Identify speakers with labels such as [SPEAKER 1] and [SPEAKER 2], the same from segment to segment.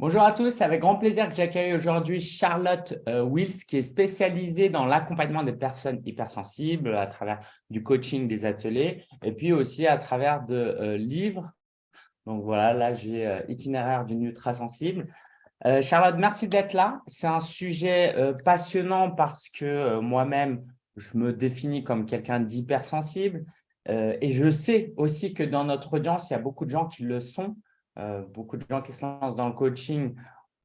[SPEAKER 1] Bonjour à tous, avec grand plaisir que j'accueille aujourd'hui Charlotte euh, Wills qui est spécialisée dans l'accompagnement des personnes hypersensibles à travers du coaching, des ateliers et puis aussi à travers de euh, livres. Donc voilà, là j'ai euh, Itinéraire d'une ultra sensible. Charlotte, merci d'être là. C'est un sujet passionnant parce que moi-même, je me définis comme quelqu'un d'hypersensible et je sais aussi que dans notre audience, il y a beaucoup de gens qui le sont. Euh, beaucoup de gens qui se lancent dans le coaching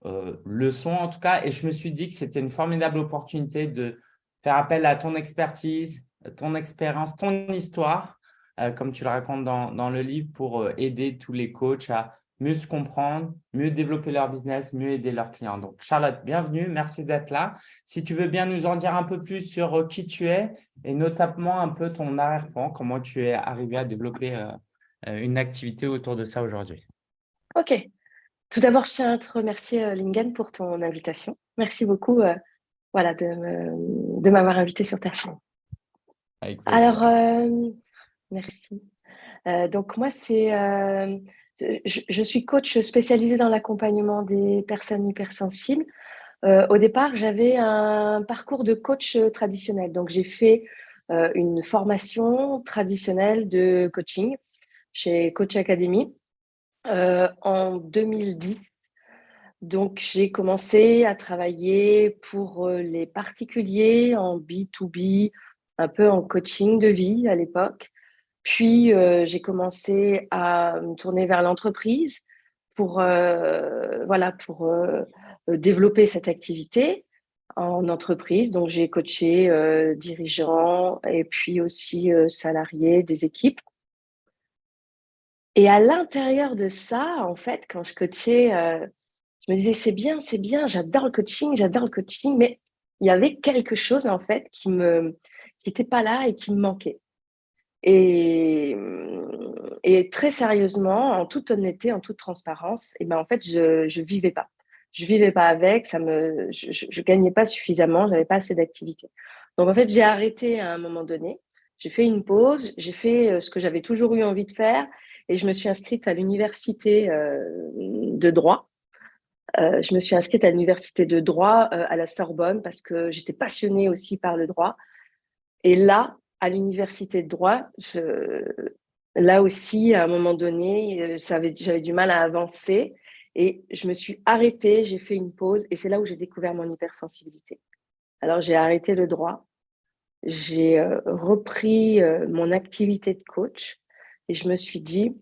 [SPEAKER 1] euh, le sont en tout cas. Et je me suis dit que c'était une formidable opportunité de faire appel à ton expertise, ton expérience, ton histoire, euh, comme tu le racontes dans, le livre, pour aider tous les coachs à mieux se comprendre, mieux développer leur business, mieux aider leurs clients. Donc, Charlotte, bienvenue, merci d'être là. Si tu veux bien nous en dire un peu plus sur qui tu es et notamment un peu ton arrière-plan, comment tu es arrivé à développer une activité autour de ça aujourd'hui.
[SPEAKER 2] Ok. Tout d'abord, je tiens à te remercier, euh, Lingen, pour ton invitation. Merci beaucoup euh, voilà, de m'avoir invité sur ta chaîne. Alors, euh, merci. donc, moi, c'est, je, suis coach spécialisée dans l'accompagnement des personnes hypersensibles. au départ, j'avais un parcours de coach traditionnel. Donc, j'ai fait une formation traditionnelle de coaching chez Coach Academy. Euh, en 2010. Donc, j'ai commencé à travailler pour euh, les particuliers en B2B, un peu en coaching de vie à l'époque. Puis, euh, j'ai commencé à me tourner vers l'entreprise pour, voilà, pour développer cette activité en entreprise. Donc, j'ai coaché dirigeants et puis aussi salariés des équipes. Et à l'intérieur de ça, en fait, quand je coachais, euh, je me disais, c'est bien, c'est bien, j'adore le coaching, j'adore le coaching, mais il y avait quelque chose, en fait, qui me qui n'était pas là et qui me manquait. Et, très sérieusement, en toute honnêteté, en toute transparence, et ben en fait, je ne vivais pas. Je vivais pas avec, ça me, je ne gagnais pas suffisamment, j'avais pas assez d'activité. Donc, en fait, j'ai arrêté à un moment donné. J'ai fait une pause, j'ai fait euh, ce que j'avais toujours eu envie de faire et je me suis inscrite à l'université euh, de droit. Euh, je me suis inscrite à l'université de droit euh, à la Sorbonne parce que j'étais passionnée aussi par le droit. Et là, à l'université de droit, là aussi, à un moment donné, j'avais du mal à avancer et je me suis arrêtée, j'ai fait une pause et c'est là où j'ai découvert mon hypersensibilité. Alors, j'ai arrêté le droit, j'ai repris mon activité de coach et je me suis dit,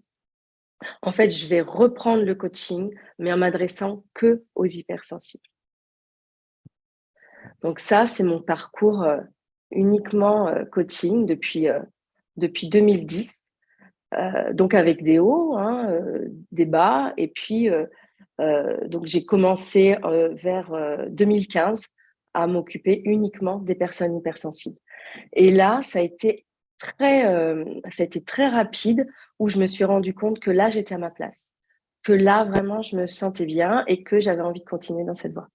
[SPEAKER 2] en fait, je vais reprendre le coaching, mais en m'adressant que aux hypersensibles. Donc ça, c'est mon parcours euh, uniquement euh, coaching depuis, euh, depuis 2010. donc avec des hauts, hein, des bas. Et puis, j'ai commencé vers 2015 à m'occuper uniquement des personnes hypersensibles. Et là, ça a été très, euh, ça a été très rapide où je me suis rendu compte que là, j'étais à ma place. Que là, vraiment, je me sentais bien et que j'avais envie de continuer dans cette voie.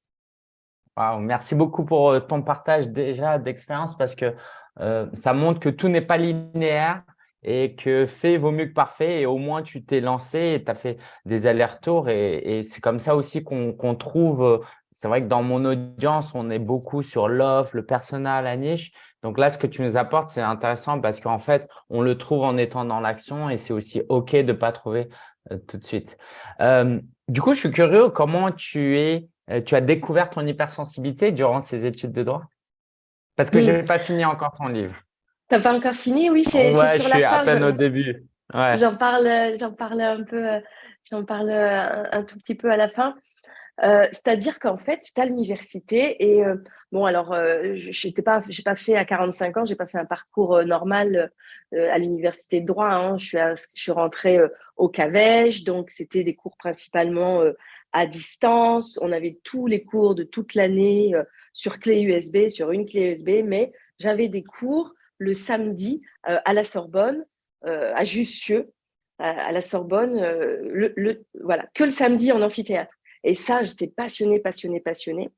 [SPEAKER 1] merci beaucoup pour euh, ton partage déjà d'expérience parce que euh, ça montre que tout n'est pas linéaire et que fait vaut mieux que parfait et au moins tu t'es lancé et tu as fait des allers-retours et, c'est comme ça aussi qu'on trouve, c'est vrai que dans mon audience, on est beaucoup sur l'offre, le personnel, la niche, donc là, ce que tu nous apportes, c'est intéressant parce qu'en fait, on le trouve en étant dans l'action et c'est aussi OK de ne pas trouver euh, tout de suite. Euh, du coup, je suis curieux, comment tu, es, euh, tu as découvert ton hypersensibilité durant ces études de droit? Parce que je n'ai pas fini encore ton livre.
[SPEAKER 2] Tu n'as pas encore fini? Oui, c'est
[SPEAKER 1] ouais, sur je suis à peine au début.
[SPEAKER 2] J'en parle, parle un peu, j'en parle un, tout petit peu à la fin. Euh, c'est-à-dire qu'en fait, j'étais à l'université et euh, bon, alors, euh, je n'ai pas, fait à 45 ans, j'ai pas fait un parcours normal à l'université de droit. Hein. Je, suis je suis rentrée au CAVEJ, donc c'était des cours principalement à distance. On avait tous les cours de toute l'année sur clé USB, sur une clé USB, mais j'avais des cours le samedi à la Sorbonne, à Jussieu, à, la Sorbonne, voilà, que le samedi en amphithéâtre. Et ça, j'étais passionnée, passionnée, passionnée.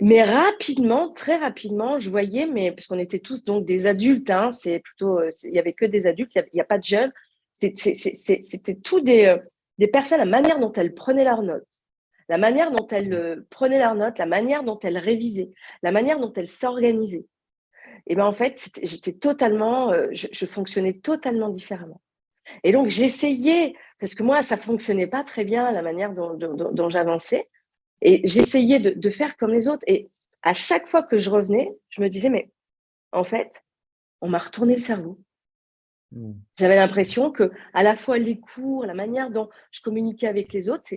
[SPEAKER 2] Mais rapidement, très rapidement, je voyais, mais parce qu'on était tous donc des adultes, hein, c'est plutôt, euh, il y avait que des adultes, il n'y a, pas de jeunes. C'était tout des, euh, des personnes, la manière dont elles prenaient leurs notes, la manière dont elles euh, prenaient leurs notes, la manière dont elles révisaient, la manière dont elles s'organisaient. Et bien en fait, j'étais totalement, je, fonctionnais totalement différemment. Et donc j'essayais, parce que moi, ça fonctionnait pas très bien la manière dont, j'avançais, et j'essayais de, de faire comme les autres. Et à chaque fois que je revenais, je me disais, mais en fait, on m'a retourné le cerveau. Mmh. J'avais l'impression que à la fois les cours, la manière dont je communiquais avec les autres,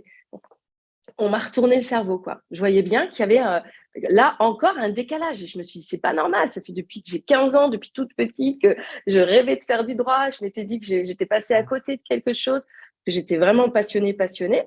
[SPEAKER 2] on m'a retourné le cerveau. Quoi. Je voyais bien qu'il y avait euh, là encore un décalage. Et je me suis dit, c'est pas normal. Ça fait depuis que j'ai 15 ans, depuis toute petite, que je rêvais de faire du droit. Je m'étais dit que j'étais passée à côté de quelque chose, que j'étais vraiment passionnée, passionnée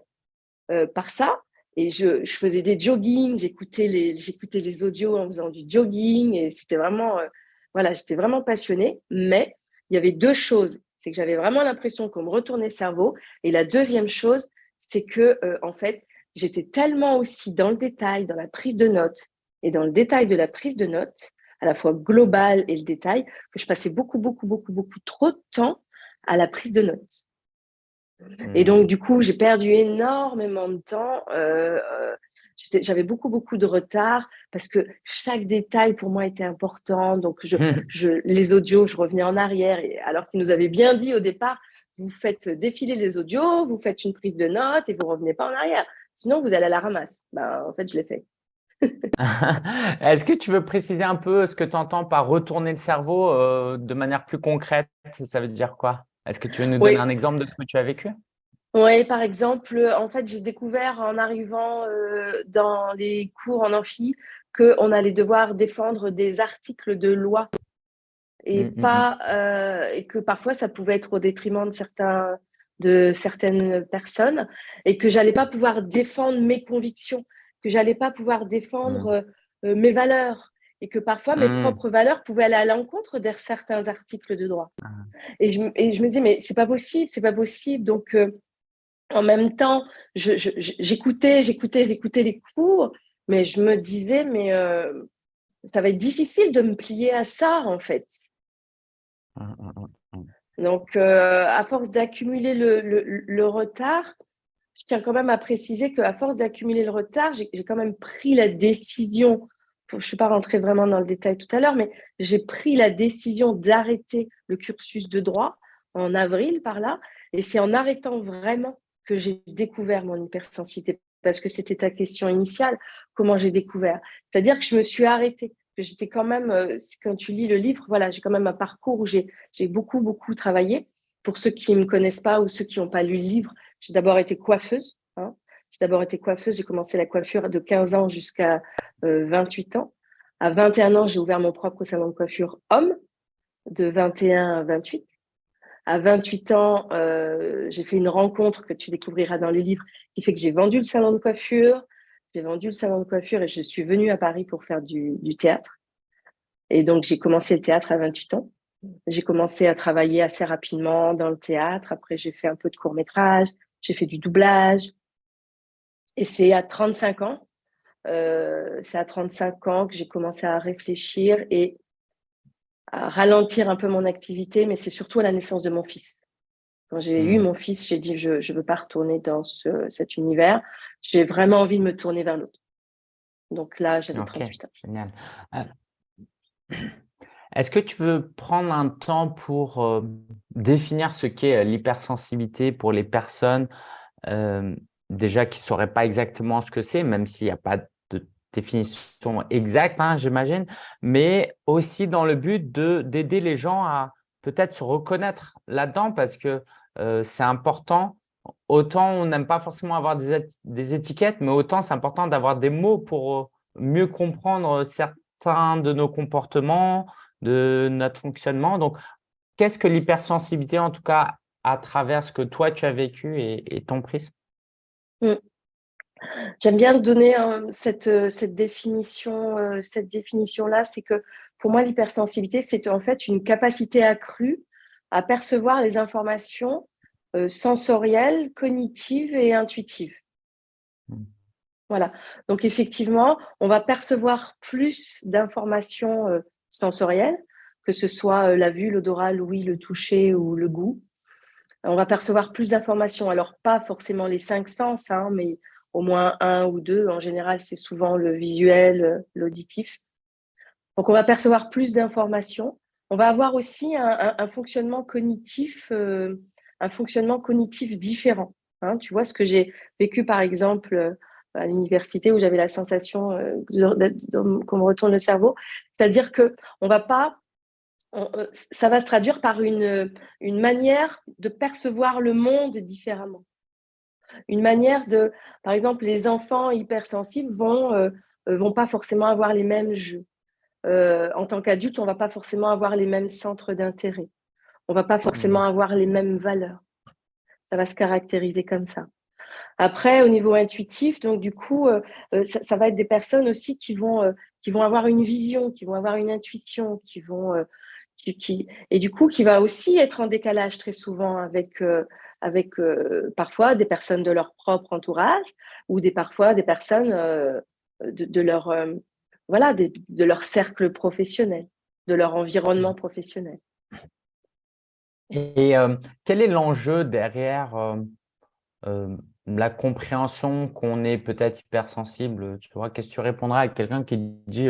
[SPEAKER 2] euh, par ça. Et je, faisais des joggings, j'écoutais les, les audios en faisant du jogging. Et c'était vraiment, euh, voilà, j'étais vraiment passionnée. Mais il y avait deux choses. C'est que j'avais vraiment l'impression qu'on me retournait le cerveau. Et la deuxième chose, c'est que, euh, en fait, j'étais tellement aussi dans le détail, dans la prise de notes et dans le détail de la prise de notes, à la fois globale et le détail, que je passais beaucoup, beaucoup, beaucoup, beaucoup trop de temps à la prise de notes. Et mmh. donc, du coup, j'ai perdu énormément de temps. Euh, euh, j'avais beaucoup, beaucoup de retard parce que chaque détail pour moi était important. Donc, je, mmh. je, les audios, je revenais en arrière. Et alors qu'ils nous avaient bien dit au départ, vous faites défiler les audios, vous faites une prise de notes et vous revenez pas en arrière. Sinon, vous allez à la ramasse. Ben, en fait, je l'ai fait.
[SPEAKER 1] Est-ce que tu veux préciser un peu ce que tu entends par retourner le cerveau euh, de manière plus concrète? Ça veut dire quoi? Est-ce que tu veux nous donner un exemple de ce que tu as vécu?
[SPEAKER 2] Oui, par exemple, en fait, j'ai découvert en arrivant euh, dans les cours en amphi qu'on allait devoir défendre des articles de loi et, mmh, mmh, pas, mmh. Euh, et que parfois ça pouvait être au détriment de, certains, de certaines personnes et que j'allais pas pouvoir défendre mes convictions, que j'allais pas pouvoir défendre euh, mes valeurs, et que parfois mes mmh. propres valeurs pouvaient aller à l'encontre de certains articles de droit. Ah. Et, je, et, je, me dis, mais c'est pas possible, c'est pas possible. Donc, euh, en même temps, j'écoutais, j'écoutais, j'écoutais les cours, mais je me disais, mais euh, ça va être difficile de me plier à ça, en fait. Mmh, Donc, euh, à force d'accumuler le, retard, je tiens quand même à préciser qu'à force d'accumuler le retard, j'ai quand même pris la décision je ne suis pas rentrée vraiment dans le détail tout à l'heure, mais j'ai pris la décision d'arrêter le cursus de droit en avril par là. Et c'est en arrêtant vraiment que j'ai découvert mon hypersensibilité, parce que c'était ta question initiale, comment j'ai découvert. C'est-à-dire que je me suis arrêtée. J'étais quand même, euh, quand tu lis le livre, voilà, j'ai quand même un parcours où j'ai beaucoup, beaucoup travaillé. Pour ceux qui ne me connaissent pas ou ceux qui n'ont pas lu le livre, j'ai d'abord été coiffeuse. Hein. J'ai d'abord été coiffeuse, j'ai commencé la coiffure de 15 ans jusqu'à 28 euh, ans. À 21 ans, j'ai ouvert mon propre salon de coiffure homme, de 21 à 28. À 28 ans, euh, j'ai fait une rencontre que tu découvriras dans le livre qui fait que j'ai vendu le salon de coiffure. J'ai vendu le salon de coiffure et je suis venue à Paris pour faire du, théâtre. Et donc, j'ai commencé le théâtre à 28 ans. J'ai commencé à travailler assez rapidement dans le théâtre. Après, j'ai fait un peu de court métrage, j'ai fait du doublage, et c'est à 35 ans, euh, c'est à 35 ans que j'ai commencé à réfléchir et à ralentir un peu mon activité, mais c'est surtout à la naissance de mon fils. Quand j'ai eu mmh. mon fils, j'ai dit je ne veux pas retourner dans ce, cet univers, j'ai vraiment envie de me tourner vers l'autre. Donc là, j'avais 38 ans. Génial.
[SPEAKER 1] Euh, est-ce que tu veux prendre un temps pour euh, définir ce qu'est l'hypersensibilité pour les personnes déjà qui ne sauraient pas exactement ce que c'est, même s'il n'y a pas de définition exacte, hein, j'imagine, mais aussi dans le but d'aider les gens à peut-être se reconnaître là-dedans parce que euh, c'est important. Autant on n'aime pas forcément avoir des, étiquettes, mais autant c'est important d'avoir des mots pour euh, mieux comprendre certains de nos comportements, de notre fonctionnement. Donc, qu'est-ce que l'hypersensibilité, en tout cas, à travers ce que toi, tu as vécu et, et ton prisme
[SPEAKER 2] Mm. J'aime bien donner cette, euh, cette définition, euh, cette définition-là, c'est que pour moi, l'hypersensibilité, c'est en fait une capacité accrue à percevoir les informations euh, sensorielles, cognitives et intuitives. Mm. Voilà. Donc, effectivement, on va percevoir plus d'informations sensorielles, que ce soit la vue, l'odorat, l'ouïe, le toucher ou le goût on va percevoir plus d'informations. Alors, pas forcément les cinq sens, hein, mais au moins un ou deux. En général, c'est souvent le visuel, l'auditif. Donc, on va percevoir plus d'informations. On va avoir aussi un, fonctionnement cognitif, un fonctionnement cognitif différent. Hein. tu vois, ce que j'ai vécu, par exemple, à l'université où j'avais la sensation qu'on me retourne le cerveau, c'est-à-dire que euh, ça va se traduire par une, manière de percevoir le monde différemment. Une manière de, par exemple, les enfants hypersensibles vont euh, euh, vont pas forcément avoir les mêmes jeux. En tant qu'adulte, on va pas forcément avoir les mêmes centres d'intérêt. On va pas forcément mmh. avoir les mêmes valeurs. Ça va se caractériser comme ça. Après, au niveau intuitif, donc du coup, ça, ça, va être des personnes aussi qui vont, qui vont avoir une vision, qui vont avoir une intuition, qui vont qui, et du coup, qui va aussi être en décalage très souvent avec, euh, avec euh, parfois des personnes de leur propre entourage ou des, parfois des personnes euh, de, leur, voilà, de, leur cercle professionnel, de leur environnement mmh. professionnel.
[SPEAKER 1] Et quel est l'enjeu derrière la compréhension qu'on est peut-être hypersensible? Tu vois, qu'est-ce que tu répondras à quelqu'un qui dit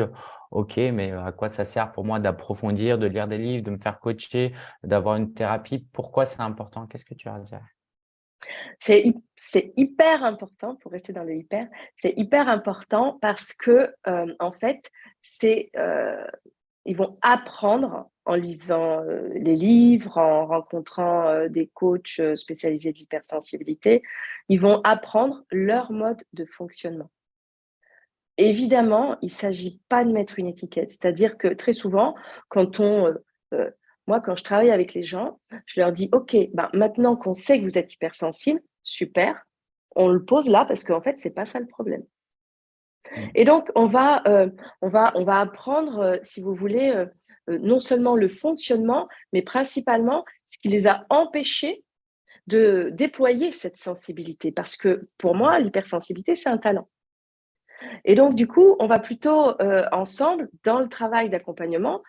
[SPEAKER 1] ok, mais à quoi ça sert pour moi d'approfondir, de lire des livres, de me faire coacher, d'avoir une thérapie? Pourquoi c'est important? Qu'est-ce que tu as à dire?
[SPEAKER 2] C'est hyper important, pour rester dans le hyper, c'est hyper important parce que, en fait, c'est ils vont apprendre en lisant les livres, en rencontrant des coachs spécialisés de l'hypersensibilité, ils vont apprendre leur mode de fonctionnement. Évidemment, il ne s'agit pas de mettre une étiquette. C'est-à-dire que très souvent, quand on, euh, euh, moi, quand je travaille avec les gens, je leur dis, OK, ben, maintenant qu'on sait que vous êtes hypersensible, super, on le pose là parce qu'en fait, ce n'est pas ça le problème. Mmh. Et donc, on va, euh, on va, on va apprendre, si vous voulez, non seulement le fonctionnement, mais principalement ce qui les a empêchés de déployer cette sensibilité. Parce que pour moi, l'hypersensibilité, c'est un talent. Et donc, du coup, on va plutôt euh, ensemble, dans le travail d'accompagnement,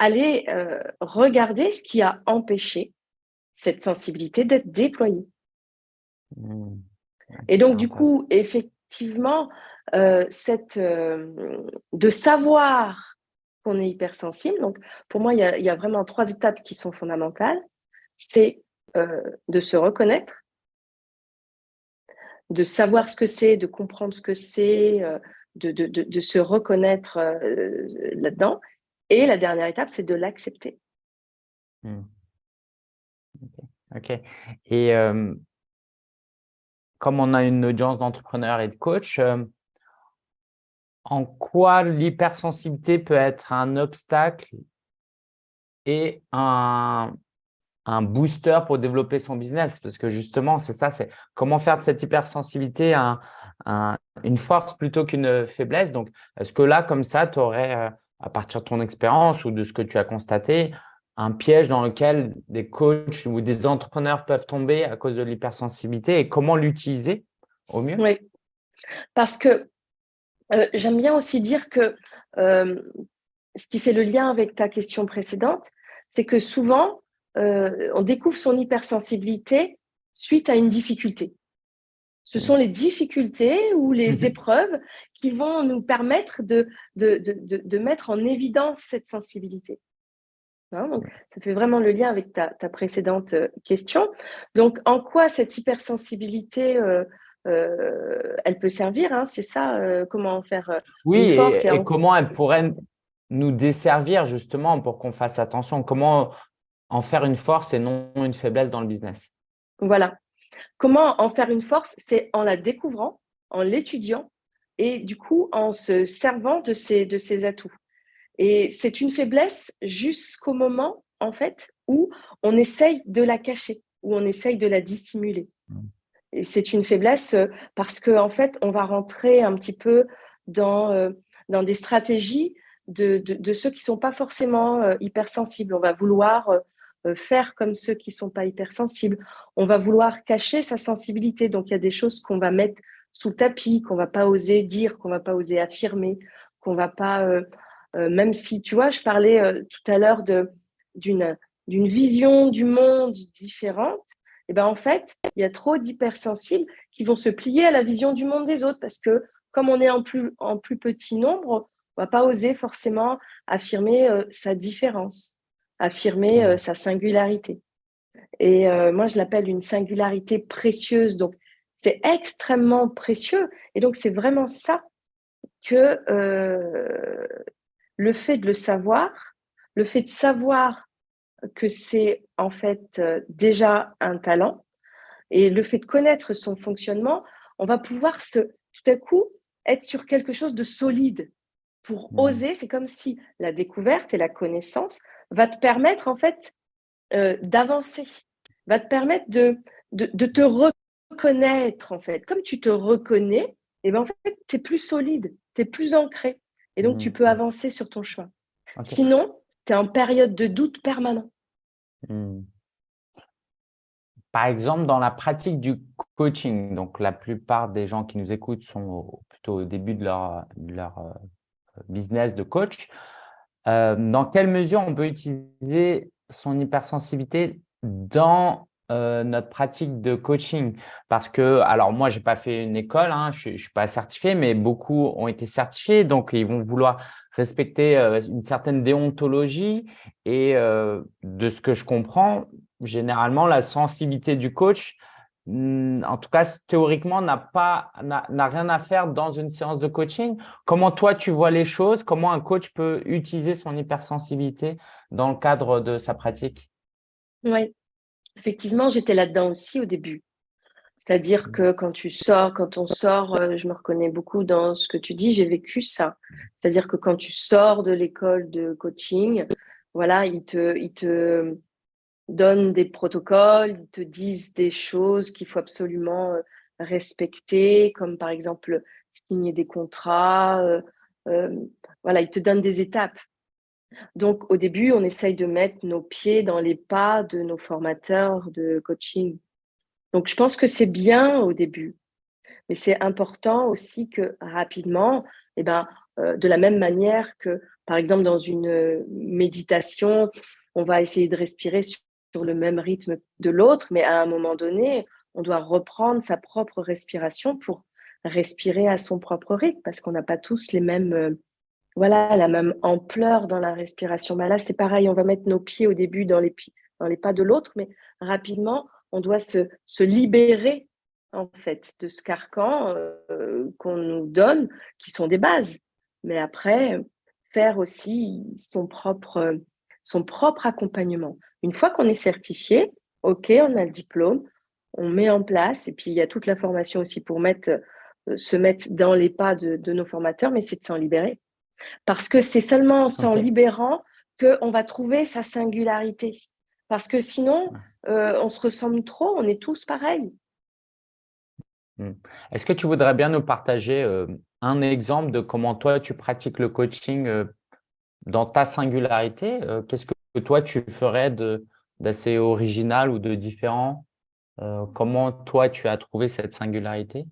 [SPEAKER 2] aller euh, regarder ce qui a empêché cette sensibilité d'être déployée. Mmh. Et donc, du coup, effectivement, euh, cette, de savoir qu'on est hypersensible, donc pour moi, il y, a, vraiment trois étapes qui sont fondamentales. C'est de se reconnaître, de savoir ce que c'est, de comprendre ce que c'est, euh, de, de, de, se reconnaître euh, là-dedans. Et la dernière étape, c'est de l'accepter.
[SPEAKER 1] Hmm. OK. Et comme on a une audience d'entrepreneurs et de coachs, en quoi l'hypersensibilité peut être un obstacle et un, un booster pour développer son business? Parce que justement, c'est ça, c'est comment faire de cette hypersensibilité une force plutôt qu'une faiblesse? Donc, est-ce que là, comme ça, tu aurais, euh, à partir de ton expérience ou de ce que tu as constaté, un piège dans lequel des coachs ou des entrepreneurs peuvent tomber à cause de l'hypersensibilité et comment l'utiliser au mieux?
[SPEAKER 2] Oui, parce que euh, j'aime bien aussi dire que euh, ce qui fait le lien avec ta question précédente, c'est que souvent, euh, on découvre son hypersensibilité suite à une difficulté. Ce sont les difficultés ou les mhm. épreuves qui vont nous permettre de, de, mettre en évidence cette sensibilité. Hein, ça fait vraiment le lien avec ta, précédente euh, question. Donc, en quoi cette hypersensibilité, euh, elle peut servir hein, C'est ça, comment en faire
[SPEAKER 1] Oui, et, et comment elle pourrait nous desservir justement pour qu'on fasse attention? Comment en faire une force et non une faiblesse dans le business?
[SPEAKER 2] Voilà. Comment en faire une force C'est en la découvrant, en l'étudiant et du coup en se servant de ses, de ses atouts. Et c'est une faiblesse jusqu'au moment en fait où on essaye de la cacher, où on essaye de la dissimuler. Mmh. Et c'est une faiblesse euh, parce qu'en en fait, on va rentrer un petit peu dans, euh, dans des stratégies de, de, ceux qui ne sont pas forcément euh, hypersensibles. On va vouloir faire comme ceux qui ne sont pas hypersensibles. On va vouloir cacher sa sensibilité. Donc, il y a des choses qu'on va mettre sous le tapis, qu'on ne va pas oser dire, qu'on ne va pas oser affirmer, qu'on va pas… Euh, euh, même si, tu vois, je parlais tout à l'heure d'une vision du monde différente, Et ben en fait, il y a trop d'hypersensibles qui vont se plier à la vision du monde des autres parce que comme on est en plus, en plus petit nombre, on va pas oser forcément affirmer euh, sa différence, affirmer euh, sa singularité. Et euh, moi, je l'appelle une singularité précieuse. Donc, c'est extrêmement précieux. Et donc, c'est vraiment ça que le fait de le savoir, le fait de savoir que c'est en fait déjà un talent et le fait de connaître son fonctionnement, on va pouvoir se, tout à coup être sur quelque chose de solide pour mmh. oser. C'est comme si la découverte et la connaissance va te permettre en fait euh, d'avancer, va te permettre de, de, te reconnaître en fait. Comme tu te reconnais, et eh ben, en fait, tu es plus solide, tu es plus ancré. Et donc, tu mmh. peux avancer sur ton chemin. Sinon, tu es en période de doute permanent. Mmh.
[SPEAKER 1] Par exemple, dans la pratique du coaching, donc la plupart des gens qui nous écoutent sont plutôt au début de leur, leur euh, business de coach. Euh, dans quelle mesure on peut utiliser son hypersensibilité dans euh, notre pratique de coaching? Parce que, alors moi, je n'ai pas fait une école, hein, je ne suis pas certifié, mais beaucoup ont été certifiés, donc ils vont vouloir respecter une certaine déontologie. Et de ce que je comprends, généralement, la sensibilité du coach, en tout cas, théoriquement, n'a pas n'a rien à faire dans une séance de coaching. Comment toi, tu vois les choses? Comment un coach peut utiliser son hypersensibilité dans le cadre de sa pratique?
[SPEAKER 2] Oui, effectivement, j'étais là-dedans aussi au début. C'est-à-dire mmh. que quand tu sors, quand on sort, euh, je me reconnais beaucoup dans ce que tu dis, j'ai vécu ça. C'est-à-dire que quand tu sors de l'école de coaching, voilà, ils te, ils te donnent des protocoles, ils te disent des choses qu'il faut absolument euh, respecter, comme par exemple signer des contrats. Euh, voilà, ils te donnent des étapes. Donc, au début, on essaye de mettre nos pieds dans les pas de nos formateurs de coaching. Donc, je pense que c'est bien au début, mais c'est important aussi que rapidement, eh ben, euh, de la même manière que, par exemple, dans une euh, méditation, on va essayer de respirer le même rythme de l'autre, mais à un moment donné, on doit reprendre sa propre respiration pour respirer à son propre rythme, parce qu'on n'a pas tous les mêmes, euh, voilà, la même ampleur dans la respiration. Ben là, c'est pareil, on va mettre nos pieds au début dans les, dans les pas de l'autre, mais rapidement, on doit se, se libérer en fait de ce carcan euh, qu'on nous donne, qui sont des bases. Mais après, faire aussi son propre, son propre accompagnement. Une fois qu'on est certifié, OK, on a le diplôme, on met en place, et puis il y a toute la formation aussi pour mettre, euh, se mettre dans les pas de, nos formateurs, mais c'est de s'en libérer. Parce que c'est seulement en s'en libérant qu'on va trouver sa singularité. Parce que sinon, euh, on se ressemble trop, on est tous pareils.
[SPEAKER 1] Hmm. Est-ce que tu voudrais bien nous partager euh, un exemple de comment toi, tu pratiques le coaching euh, dans ta singularité Qu'est-ce que toi, tu ferais d'assez original ou de différent Comment toi, tu as trouvé cette singularité?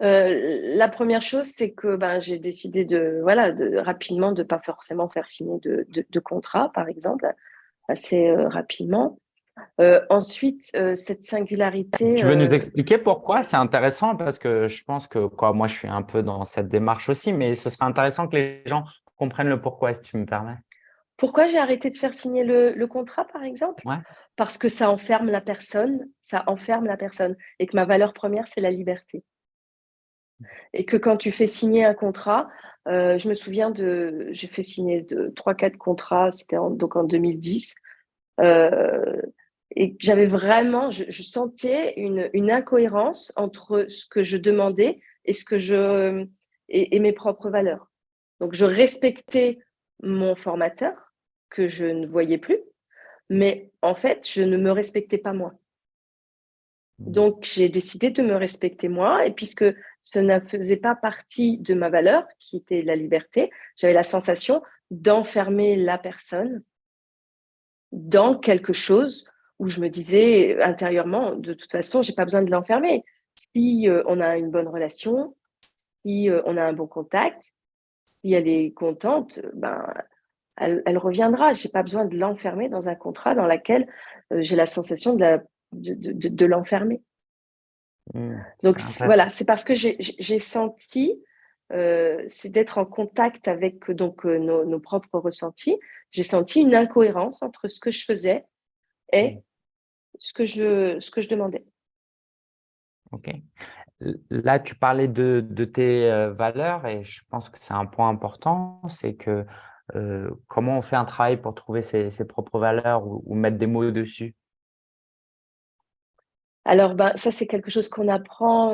[SPEAKER 2] La première chose, c'est que ben, j'ai décidé de, voilà, de, rapidement de ne pas forcément faire signer de, de contrat, par exemple assez euh, rapidement. Euh, ensuite, euh, cette singularité…
[SPEAKER 1] Tu veux nous expliquer pourquoi? C'est intéressant parce que je pense que quoi, moi, je suis un peu dans cette démarche aussi, mais ce serait intéressant que les gens comprennent le pourquoi, si tu me permets.
[SPEAKER 2] Pourquoi j'ai arrêté de faire signer le, contrat, par exemple? Parce que ça enferme la personne, ça enferme la personne, et que ma valeur première, c'est la liberté. Et que quand tu fais signer un contrat, je me souviens de, j'ai fait signer trois, quatre contrats, c'était donc en 2010, euh, et j'avais vraiment, je, sentais une, une, incohérence entre ce que je demandais et ce que je et, mes propres valeurs. Donc je respectais mon formateur que je ne voyais plus, mais en fait je ne me respectais pas moi. Donc j'ai décidé de me respecter moi et puisque ce ne faisait pas partie de ma valeur qui était la liberté, j'avais la sensation d'enfermer la personne dans quelque chose où je me disais intérieurement, de toute façon, j'ai pas besoin de l'enfermer. Si euh, on a une bonne relation, si euh, on a un bon contact, si elle est contente, ben, elle, reviendra. Je n'ai pas besoin de l'enfermer dans un contrat dans lequel euh, j'ai la sensation de, de, l'enfermer. Mmh, Donc voilà, c'est parce que j'ai senti, euh, c'est d'être en contact avec donc euh, nos, propres ressentis, j'ai senti une incohérence entre ce que je faisais et mmh. ce, que je, ce que je demandais.
[SPEAKER 1] Ok. Là, tu parlais de, tes valeurs et je pense que c'est un point important, c'est que comment on fait un travail pour trouver ses, propres valeurs ou, mettre des mots dessus?
[SPEAKER 2] Alors, ben, ça, c'est quelque chose qu'on apprend,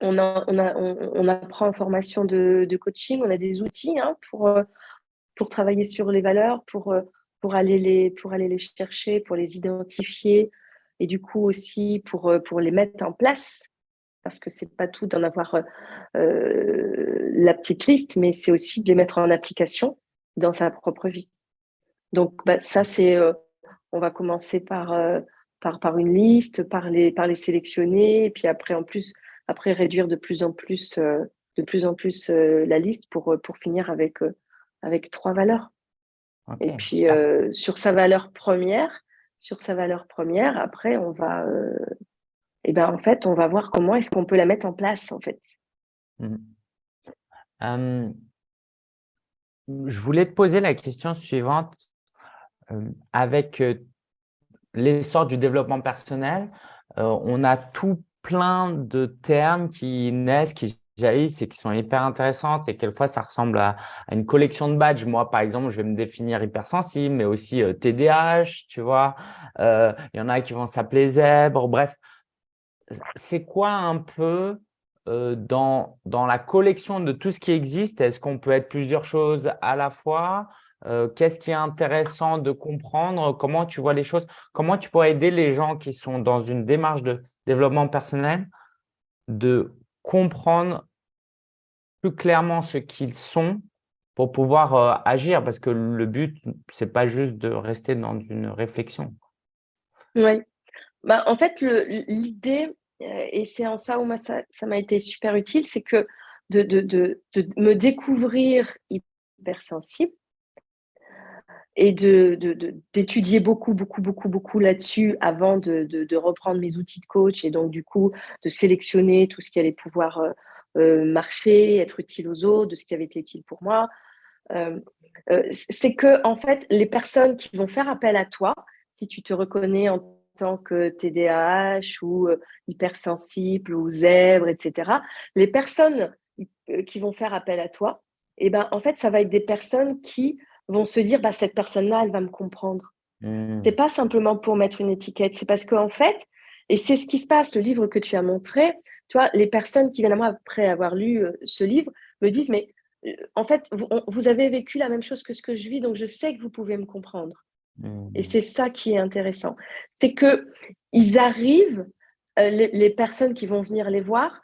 [SPEAKER 2] on, on, apprend en formation de, coaching, on a des outils hein, pour, travailler sur les valeurs, pour, aller les, chercher, pour les identifier et du coup aussi pour les mettre en place parce que c'est pas tout d'en avoir la petite liste, mais c'est aussi de les mettre en application dans sa propre vie. Donc, bah, ça, c'est, euh, on va commencer par, euh, par, par une liste, par les, par les sélectionner, et puis après, en plus, après réduire de plus en plus, euh, de plus, en plus la liste pour, pour finir avec, avec trois valeurs. et puis, sur sa valeur première, sur sa valeur première, après, on va, et ben, en fait, on va voir comment est-ce qu'on peut la mettre en place, en fait.
[SPEAKER 1] Mmh je voulais te poser la question suivante. Euh, avec euh, l'essor du développement personnel, euh, on a tout plein de termes qui naissent, qui jaillissent et qui sont hyper intéressantes et quelquefois ça ressemble à, une collection de badges. Moi, par exemple, je vais me définir hypersensible, mais aussi TDAH, tu vois. Il y en a qui vont s'appeler zèbre. Bref, c'est quoi un peu euh, dans, la collection de tout ce qui existe, est-ce qu'on peut être plusieurs choses à la fois? Euh, Qu'est-ce qui est intéressant de comprendre? Comment tu vois les choses? Comment tu pourrais aider les gens qui sont dans une démarche de développement personnel de comprendre plus clairement ce qu'ils sont pour pouvoir euh, agir? Parce que le but, ce n'est pas juste de rester dans une réflexion.
[SPEAKER 2] Oui. Bah, en fait, l'idée, euh, et c'est en ça où ça m'a été super utile, c'est que de, me découvrir hypersensible et d'étudier beaucoup, beaucoup, beaucoup, beaucoup là-dessus avant de, reprendre mes outils de coach et donc du coup de sélectionner tout ce qui allait pouvoir euh, euh, marcher, être utile aux autres, de ce qui avait été utile pour moi. c'est que en fait, les personnes qui vont faire appel à toi, si tu te reconnais en tant que TDAH ou euh, hypersensible ou zèbre, etc. Les personnes euh, qui vont faire appel à toi, et eh ben, en fait, ça va être des personnes qui vont se dire, bah, cette personne-là, elle va me comprendre. Mmh. C'est pas simplement pour mettre une étiquette, c'est parce qu'en fait, et c'est ce qui se passe, le livre que tu as montré, tu vois, les personnes qui viennent à moi après avoir lu euh, ce livre me disent, mais en fait, vous, avez vécu la même chose que ce que je vis, donc je sais que vous pouvez me comprendre. Et mmh. c'est ça qui est intéressant. C'est qu'ils arrivent, euh, les, personnes qui vont venir les voir,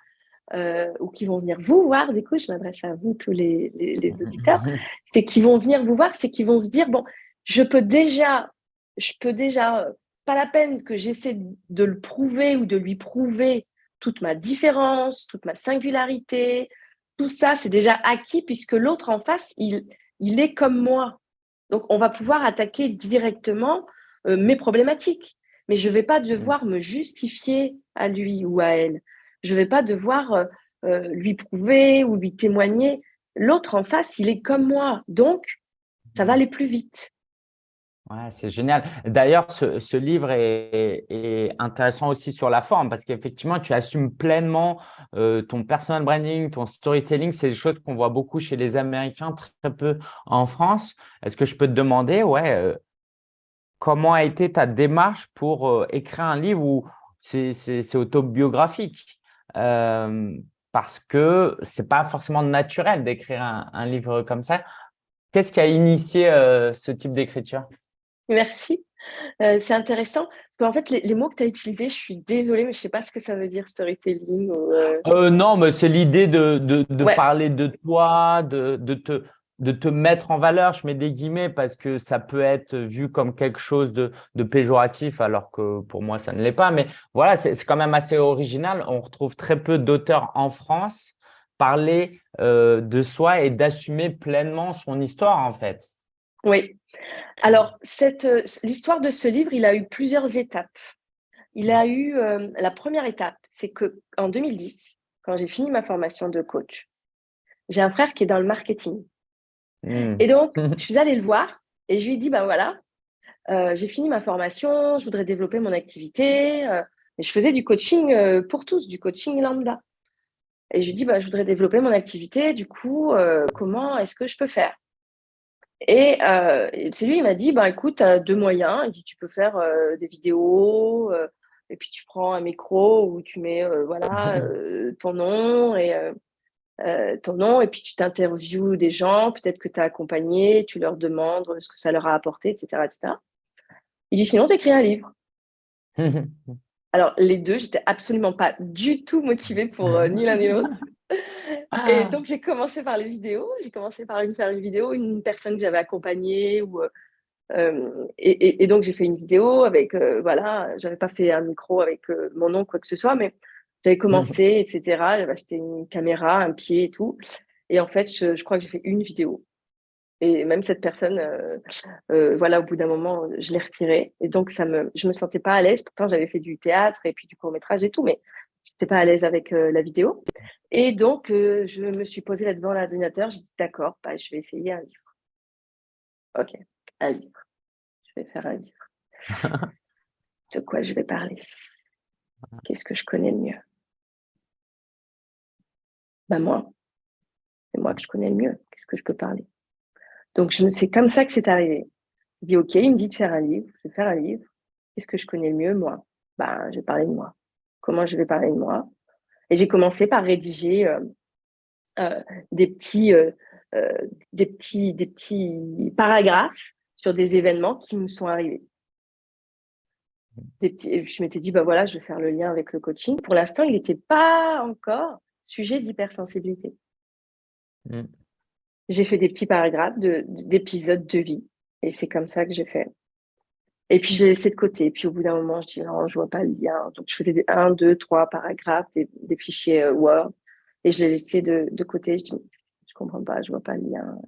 [SPEAKER 2] euh, ou qui vont venir vous voir, du coup, je m'adresse à vous, tous les, les, auditeurs, c'est qu'ils vont venir vous voir, c'est qu'ils vont se dire, bon, je peux déjà, je peux déjà, pas la peine que j'essaie de le prouver ou de lui prouver toute ma différence, toute ma singularité, tout ça, c'est déjà acquis puisque l'autre en face, il, il est comme moi. Donc, on va pouvoir attaquer directement euh, mes problématiques. Mais je ne vais pas devoir me justifier à lui ou à elle. Je ne vais pas devoir euh, euh, lui prouver ou lui témoigner. L'autre en face, il est comme moi. Donc, ça va aller plus vite.
[SPEAKER 1] C'est génial. D'ailleurs, ce, livre est, intéressant aussi sur la forme parce qu'effectivement, tu assumes pleinement ton personal branding, ton storytelling. C'est des choses qu'on voit beaucoup chez les Américains, très peu en France. Est-ce que je peux te demander, ouais, comment a été ta démarche pour écrire un livre où c'est autobiographique? Parce que ce n'est pas forcément naturel d'écrire un, livre comme ça. Qu'est-ce qui a initié ce type d'écriture?
[SPEAKER 2] Merci. Euh, c'est intéressant parce qu'en fait, les, mots que tu as utilisés, je suis désolée, mais je ne sais pas ce que ça veut dire storytelling.
[SPEAKER 1] Euh. Euh, non, mais c'est l'idée de, de, parler de toi, de, de, te, de te mettre en valeur. Je mets des guillemets parce que ça peut être vu comme quelque chose de, de péjoratif, alors que pour moi, ça ne l'est pas. Mais voilà, c'est quand même assez original. On retrouve très peu d'auteurs en France parler de soi et d'assumer pleinement son histoire, en fait.
[SPEAKER 2] Oui. Alors, l'histoire de ce livre, il a eu plusieurs étapes. Il a eu la première étape, c'est qu'en 2010, quand j'ai fini ma formation de coach, j'ai un frère qui est dans le marketing. Hmm. Et donc, je suis allée le voir et je lui ai dit, ben voilà, euh, j'ai fini ma formation, je voudrais développer mon activité. Euh, et je faisais du coaching euh, pour tous, du coaching lambda. Et je lui ai dit, bah, je voudrais développer mon activité, du coup, comment est-ce que je peux faire? Et c'est lui, il m'a dit, bah, écoute, tu as deux moyens. Il dit, tu peux faire des vidéos, et puis tu prends un micro où tu mets voilà, ton nom et euh, ton nom et puis tu t'interviews des gens, peut-être que tu as accompagné, tu leur demandes ce que ça leur a apporté, etc. etc. Il dit sinon, tu écris un livre. Alors, les deux, j'étais absolument pas du tout motivée pour euh, ni l'un ni l'autre. Ah. Et donc, j'ai commencé par les vidéos. J'ai commencé par une, faire une vidéo, une personne que j'avais accompagnée. Ou, euh, et, et, donc, j'ai fait une vidéo avec, voilà, j'avais pas fait un micro avec mon nom, quoi que ce soit, mais j'avais mmh. commencé, etc. J'avais acheté une caméra, un pied et tout. Et en fait, je, crois que j'ai fait une vidéo. Et même cette personne, euh, euh, voilà, au bout d'un moment, je l'ai retirée. Et donc, ça me, je me sentais pas à l'aise. Pourtant, j'avais fait du théâtre et puis du court métrage et tout, mais je n'étais pas à l'aise avec euh, la vidéo. Et donc, je me suis posée là devant l'ordinateur. J'ai dit, d'accord, bah, je vais essayer un livre. Ok, un livre. Je vais faire un livre. De quoi je vais parler? Qu'est-ce que je connais le mieux? Bah, moi, c'est moi que je connais le mieux. Qu'est-ce que je peux parler? Donc, c'est comme ça que c'est arrivé. Je dis, OK, il me dit de faire un livre. Je vais faire un livre. Qu'est-ce que je connais le mieux, moi? Bah, Je vais parler de moi. Comment je vais parler de moi Et j'ai commencé par rédiger euh, euh, des, petits, euh, des, petits, des petits paragraphes sur des événements qui me sont arrivés. je m'étais dit, bah voilà, je vais faire le lien avec le coaching. Pour l'instant, il n'était pas encore sujet d'hypersensibilité. Mm. J'ai fait des petits paragraphes d'épisodes de, vie et c'est comme ça que j'ai fait. Et puis, je l'ai laissé de côté. Et puis, au bour d'un moment, je dis non, je vois pas le lien. Donc, je faisais des 1, 2, 3 paragraphes, des, fichiers euh, Word. Et je l'ai laissé de, de, côté. Je dis, je comprends pas, je vois pas le lien.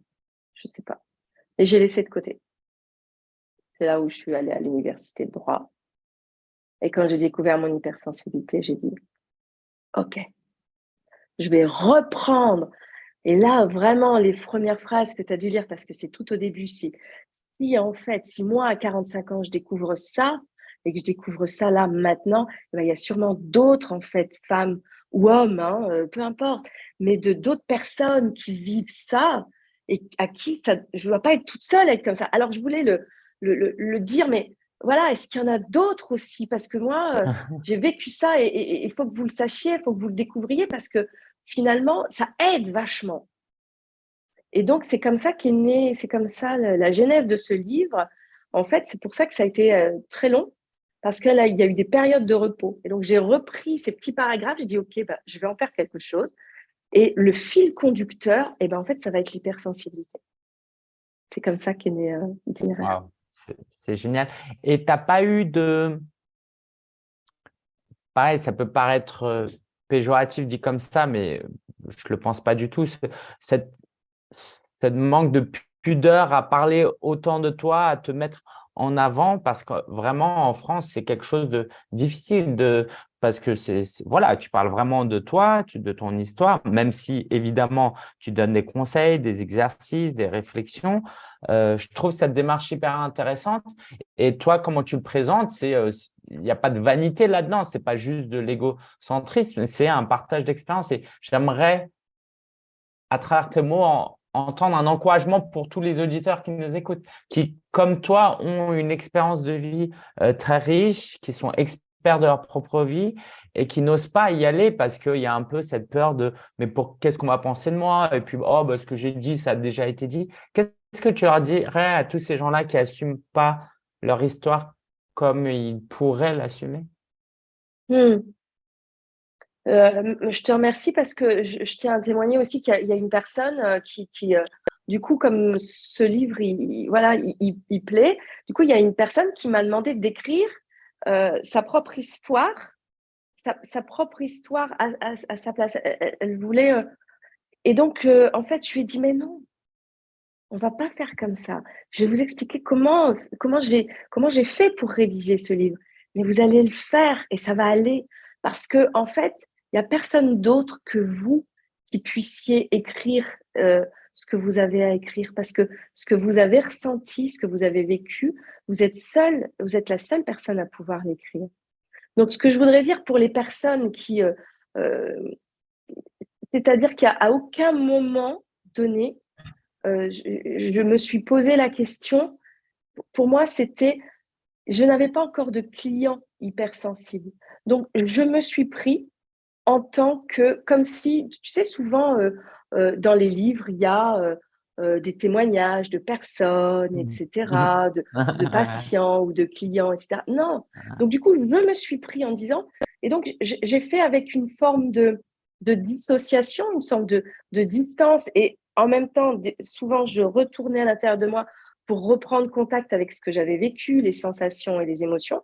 [SPEAKER 2] Je sais pas. Et j'ai laissé de côté. C'est là où je suis allée à l'université de droit. Et quand j'ai découvert mon hypersensibilité, j'ai dit, OK, je vais reprendre. Et là, vraiment, les premières phrases que tu as dû lire, parce que c'est tout au début, si, si en fait, si moi, à 45 ans, je découvre ça, et que je découvre ça là, maintenant, eh ben, il y a sûrement d'autres, en fait, femmes ou hommes, hein, euh, peu importe, mais de d'autres personnes qui vivent ça et à qui je ne dois pas être toute seule à être comme ça. Alors, je voulais le, le, le, dire, mais voilà, est-ce qu'il y en a d'autres aussi? Parce que moi, euh, j'ai vécu ça et il faut que vous le sachiez, il faut que vous le découvriez parce que finalement, ça aide vachement. Et donc, c'est comme ça qu'est né, c'est comme ça la, genèse de ce livre. En fait, c'est pour ça que ça a été euh, très long, parce qu'il y a eu des périodes de repos. Et donc, j'ai repris ces petits paragraphes, j'ai dit, OK, bah, je vais en faire quelque chose. Et le fil conducteur, eh ben, en fait, ça va être l'hypersensibilité. C'est comme ça qu'est né euh, l'itinéraire.
[SPEAKER 1] C'est génial. Et tu n'as pas eu de… Pareil, ça peut paraître euh, péjoratif dit comme ça, mais je ne le pense pas du tout. Cette, cette manque de pudeur à parler autant de toi, à te mettre en avant, parce que vraiment, en France, c'est quelque chose de difficile de, parce que c'est voilà, tu parles vraiment de toi, de ton histoire, même si évidemment tu donnes des conseils, des exercices, des réflexions. Euh, je trouve cette démarche hyper intéressante. Et toi, comment tu le présentes, c'est euh, il n'y a pas de vanité là-dedans, c'est pas juste de l'égocentrisme, c'est un partage d'expérience. Et j'aimerais, à travers tes mots, entendre un encouragement pour tous les auditeurs qui nous écoutent, qui, comme toi, ont une expérience de vie euh, très riche, qui sont experts de leur propre vie et qui n'osent pas y aller parce qu'il y a un peu cette peur de « mais pour qu'est-ce qu'on va penser de moi ?» et puis « oh, bah, ce que j'ai dit, ça a déjà été dit ». Qu'est-ce que tu leur dirais à tous ces gens-là qui n'assument pas leur histoire comme ils pourraient l'assumer?
[SPEAKER 2] Hmm. Euh, Je te remercie parce que je, tiens à témoigner aussi qu'il y, a une personne euh, qui, euh, du coup, comme ce livre, il, voilà, il, plaît, du coup, il y a une personne qui m'a demandé d'écrire sa propre histoire, sa, propre histoire à, sa place. Elle, voulait… et donc, en fait, je lui ai dit, mais non, on va pas faire comme ça. Je vais vous expliquer comment, comment j'ai fait pour rédiger ce livre. Mais vous allez le faire et ça va aller. Parce que en fait, n'y a personne d'autre que vous qui puissiez écrire euh, ce que vous avez à écrire. Parce que ce que vous avez ressenti, ce que vous avez vécu, vous êtes seul, vous êtes la seule personne à pouvoir l'écrire. Donc, ce que je voudrais dire pour les personnes qui... Euh, euh, c'est-à-dire qu'à aucun moment donné, euh, je, me suis posé la question, pour moi, c'était, je n'avais pas encore de clients hypersensibles. Donc, je me suis pris en tant que, comme si, tu sais, souvent dans les livres, il y a des témoignages de personnes, etc., mmh. de, de, patients ou de clients, etc. Non. Donc, du coup, je me suis pris en disant, et donc, j'ai fait avec une forme de, de dissociation, une sorte de, de, distance. Et en même temps, souvent, je retournais à l'intérieur de moi pour reprendre contact avec ce que j'avais vécu, les sensations et les émotions.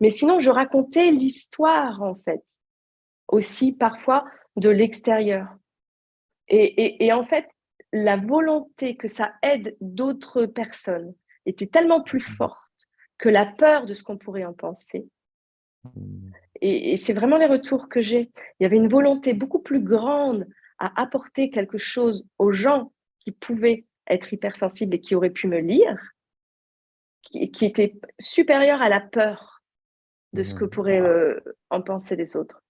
[SPEAKER 2] Mais sinon, je racontais l'histoire, en fait, aussi parfois de l'extérieur. Et, et, en fait, la volonté que ça aide d'autres personnes était tellement plus mmh. forte que la peur de ce qu'on pourrait en penser. Mmh. Et, c'est vraiment les retours que j'ai. Il y avait une volonté beaucoup plus grande à apporter quelque chose aux gens qui pouvaient être hypersensibles et qui auraient pu me lire, qui, qui était supérieure à la peur de ce que mmh. pourraient euh, en penser les autres.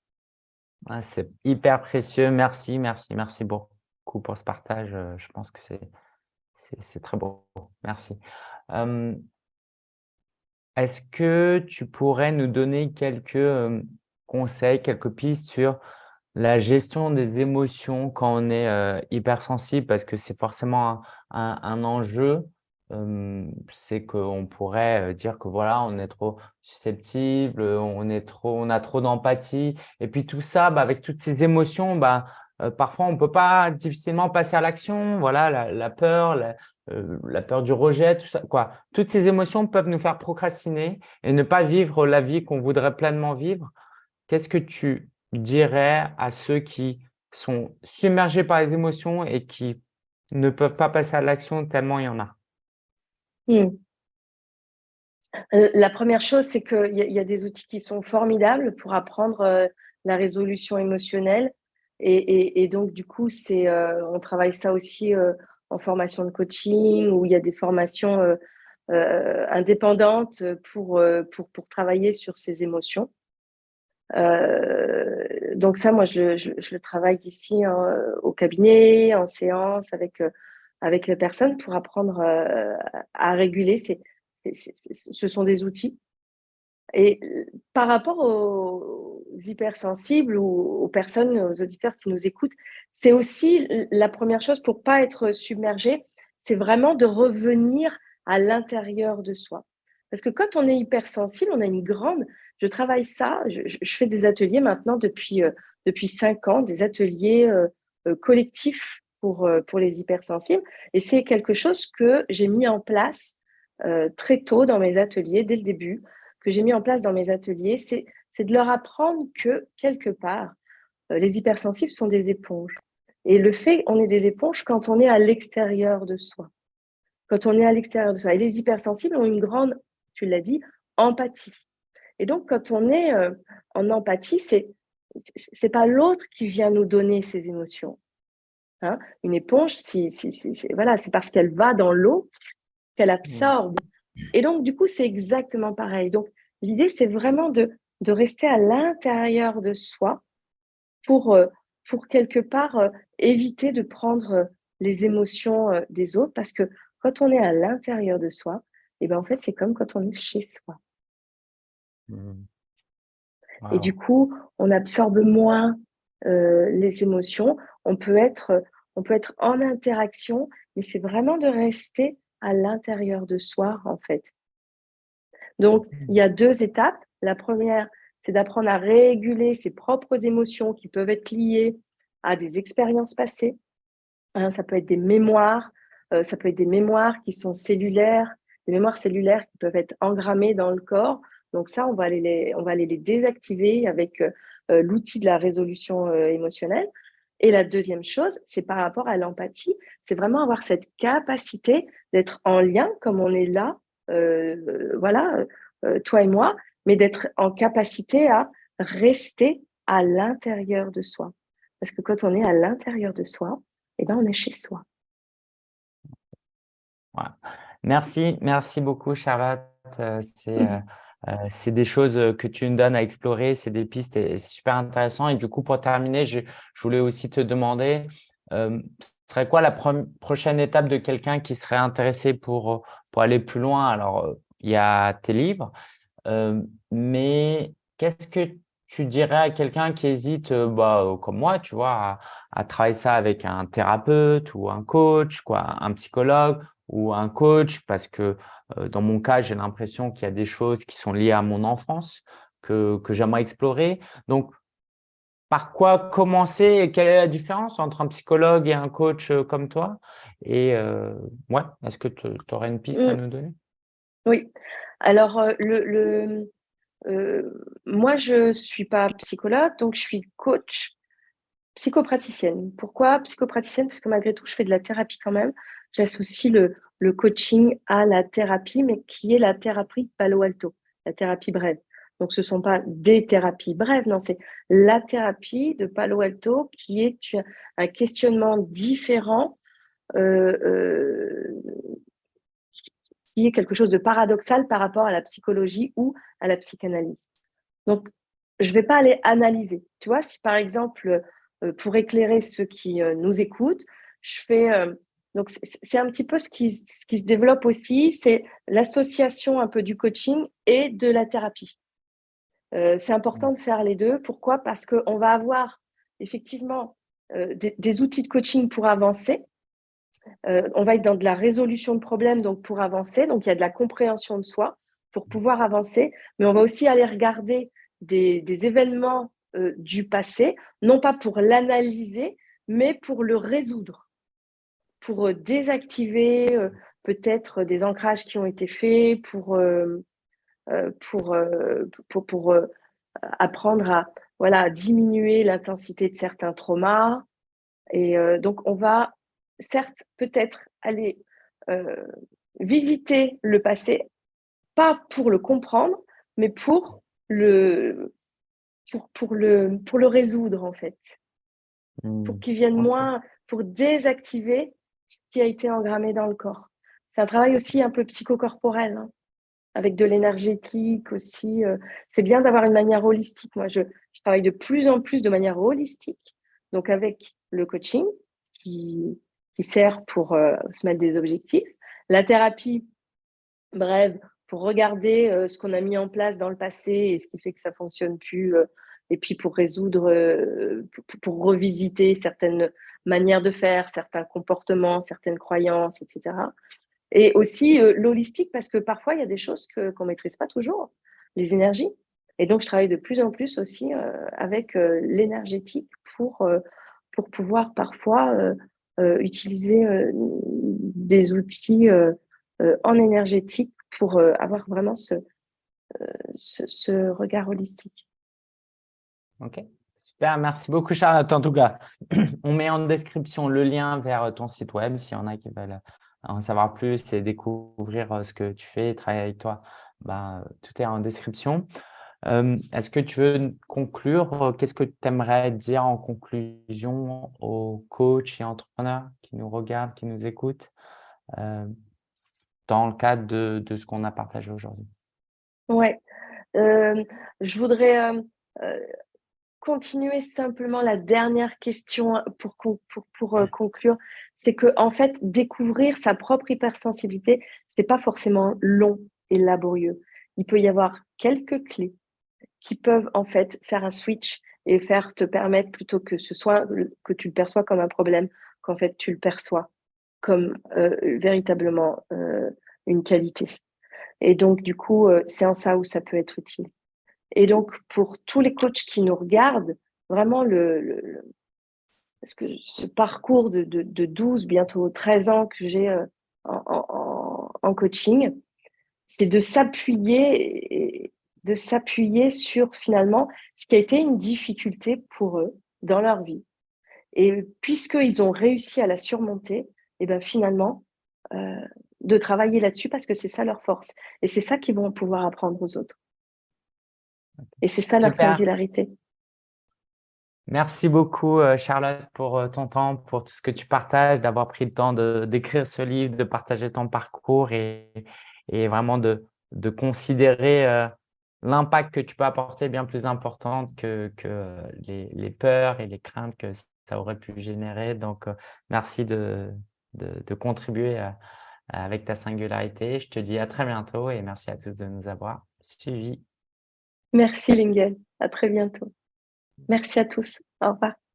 [SPEAKER 1] Ah, c'est hyper précieux. Merci, merci, merci beaucoup pour ce partage. Euh, je pense que c'est très beau. Merci. Est-ce que tu pourrais nous donner quelques conseils, quelques pistes sur la gestion des émotions quand on est hypersensible? Parce que c'est forcément un, enjeu. C'est qu'on pourrait dire que voilà, on est trop susceptible, on, est trop, on a trop d'empathie. Et puis tout ça, bah, avec toutes ces émotions, bah, parfois, on ne peut pas difficilement passer à l'action. Voilà, la, peur, euh, la, peur du rejet, tout ça. Quoi. Toutes ces émotions peuvent nous faire procrastiner et ne pas vivre la vie qu'on voudrait pleinement vivre. Qu'est-ce que tu dirais à ceux qui sont submergés par les émotions et qui ne peuvent pas passer à l'action tellement il y en a?
[SPEAKER 2] Hmm. euh, La première chose, c'est qu'il y, a des outils qui sont formidables pour apprendre la résolution émotionnelle et, donc, du coup, euh, on travaille ça aussi euh, en formation de coaching, où il y a des formations euh, indépendantes pour, pour, travailler sur ces émotions. donc ça, moi, je, je, le travaille ici au cabinet, en séance, avec, avec les personnes pour apprendre à réguler. Ce sont des outils et euh, par rapport aux hypersensibles ou aux personnes, aux auditeurs qui nous écoutent, c'est aussi la première chose pour pas être submergé, c'est vraiment de revenir à l'intérieur de soi. Parce que quand on est hypersensible, on a une grande... Je travaille ça, je, fais des ateliers maintenant depuis, euh, depuis cinq ans, des ateliers euh, collectifs pour, pour les hypersensibles. Et c'est quelque chose que j'ai mis en place très tôt dans mes ateliers, dès le début, que j'ai mis en place dans mes ateliers, c'est de leur apprendre que, quelque part, euh, les hypersensibles sont des éponges. Et le fait, on est des éponges quand on est à l'extérieur de soi. Quand on est à l'extérieur de soi. Et les hypersensibles ont une grande, tu l'as dit, empathie. Et donc, quand on est euh, en empathie, c'est c'est pas l'autre qui vient nous donner ses émotions. Hein. Une éponge, si, voilà, c'est parce qu'elle va dans l'eau qu'elle absorbe et donc, du coup, c'est exactement pareil. Donc, l'idée, c'est vraiment de, de rester à l'intérieur de soi pour, euh, pour quelque part euh, éviter de prendre euh, les émotions des autres parce que quand on est à l'intérieur de soi, et eh ben en fait, c'est comme quand on est chez soi. Mmh. Et du coup, on absorbe moins les émotions. On peut, être, on peut être en interaction, mais c'est vraiment de rester à l'intérieur de soi, en fait. Donc, il y a deux étapes. La première, c'est d'apprendre à réguler ses propres émotions qui peuvent être liées à des expériences passées. Hein, ça peut être des mémoires, euh, ça peut être des mémoires qui sont cellulaires, des mémoires cellulaires qui peuvent être engrammées dans le corps. Donc ça, on va aller les, on va aller les désactiver avec euh, euh, l'outil de la résolution émotionnelle. Et la deuxième chose, c'est par rapport à l'empathie, c'est vraiment avoir cette capacité d'être en lien, comme on est là, euh, voilà, euh, toi et moi, mais d'être en capacité à rester à l'intérieur de soi. Parce que quand on est à l'intérieur de soi, eh ben, on est chez soi.
[SPEAKER 1] Merci, merci beaucoup Charlotte. Euh, mmh. euh, c'est des choses que tu nous donnes à explorer, c'est des pistes c'est super intéressant. Et du coup, pour terminer, je, voulais aussi te demander, euh, serait quoi la prochaine étape de quelqu'un qui serait intéressé pour, pour aller plus loin? Alors, il y a tes livres, mais qu'est-ce que tu dirais à quelqu'un qui hésite, bah, comme moi, tu vois, à, à, travailler ça avec un thérapeute ou un coach, quoi, un psychologue ou un coach parce que dans mon cas, j'ai l'impression qu'il y a des choses qui sont liées à mon enfance que, que j'aimerais explorer. Donc, par quoi commencer Quelle est la différence entre un psychologue et un coach comme toi? Et ouais, est-ce que tu aurais une piste à mmh. nous donner?
[SPEAKER 2] Oui. Alors, le, le moi, je ne suis pas psychologue, donc je suis coach psychopraticienne. Pourquoi psychopraticienne? Parce que malgré tout, je fais de la thérapie quand même j'associe le, coaching à la thérapie, mais qui est la thérapie Palo Alto, la thérapie brève. Donc, ce ne sont pas des thérapies brèves, non, c'est la thérapie de Palo Alto qui est un questionnement différent, euh, euh, qui est quelque chose de paradoxal par rapport à la psychologie ou à la psychanalyse. Donc, je ne vais pas aller analyser. Tu vois, si par exemple, euh, pour éclairer ceux qui nous écoutent, je fais donc, c'est un petit peu ce qui, se développe aussi, c'est l'association un peu du coaching et de la thérapie. Euh, c'est important de faire les deux. Pourquoi? Parce qu'on va avoir effectivement euh, des, outils de coaching pour avancer. Euh, on va être dans de la résolution de problèmes donc pour avancer. Donc, il y a de la compréhension de soi pour pouvoir avancer. Mais on va aussi aller regarder des événements du passé, non pas pour l'analyser, mais pour le résoudre pour euh, désactiver euh, peut-être des ancrages qui ont été faits, pour, euh, pour, pour, pour apprendre à voilà, diminuer l'intensité de certains traumas. Et donc, on va certes peut-être aller visiter le passé, pas pour le comprendre, mais pour le, pour, pour le, pour le résoudre, en fait. Pour mmh. qu'il vienne moins, pour désactiver ce qui a été engrammé dans le corps. C'est un travail aussi un peu psychocorporel, hein, avec de l'énergétique aussi. Euh. c'est bien d'avoir une manière holistique. Moi, je, travaille de plus en plus de manière holistique, donc avec le coaching qui, sert pour euh, se mettre des objectifs, la thérapie brève pour regarder euh, ce qu'on a mis en place dans le passé et ce qui fait que ça fonctionne plus, et puis pour résoudre, pour revisiter certaines manières de faire, certains comportements, certaines croyances, etc. Et aussi euh, l'holistique, parce que parfois, il y a des choses qu'on ne maîtrise pas toujours, les énergies. Et donc, je travaille de plus en plus aussi euh, avec euh, l'énergétique pour, pour pouvoir parfois utiliser des outils en énergétique pour avoir vraiment ce, ce regard holistique.
[SPEAKER 1] Ok merci beaucoup Charlotte. En tout cas, on met en description le lien vers ton site web s'il y en a qui veulent en savoir plus et découvrir euh, ce que tu fais travailler avec toi. Ben, tout est en description. Euh, est-ce que tu veux conclure Qu'est-ce que tu aimerais dire en conclusion aux coachs et entrepreneurs qui nous regardent, qui nous écoutent euh, dans le cadre de, de ce qu'on a partagé aujourd'hui?
[SPEAKER 2] Oui, je voudrais continuer simplement la dernière question pour, pour, pour euh, conclure, c'est que en fait, découvrir sa propre hypersensibilité, c'est pas forcément long et laborieux. Il peut y avoir quelques clés qui peuvent en fait faire un switch et faire te permettre plutôt que ce soit que tu le perçois comme un problème, qu'en fait tu le perçois comme euh, véritablement euh, une qualité. Et donc du coup, c'est en ça où ça peut être utile. Et donc, pour tous les coachs qui nous regardent, vraiment, le, parce que ce parcours de, de, 12, bientôt 13 ans que j'ai euh, en, coaching, c'est de s'appuyer sur finalement ce qui a été une difficulté pour eux dans leur vie Et puisqu'ils ont réussi à la surmonter, et ben finalement, euh, de travailler là-dessus parce que c'est ça leur force. Et c'est ça qu'ils vont pouvoir apprendre aux autres. Et c'est ça leur singularité.
[SPEAKER 1] Merci beaucoup, euh, Charlotte, pour euh, ton temps, pour tout ce que tu partages, d'avoir pris le temps d'écrire ce livre, de partager ton parcours et, et vraiment de, de considérer euh, l'impact que tu peux apporter bien plus important que, que les, les, peurs et les craintes que ça aurait pu générer. Donc, merci de, de, de contribuer avec ta singularité. Je te dis à très bientôt et merci à tous de nous avoir suivis.
[SPEAKER 2] Merci Lingen, à très bientôt. Merci à tous. Au revoir.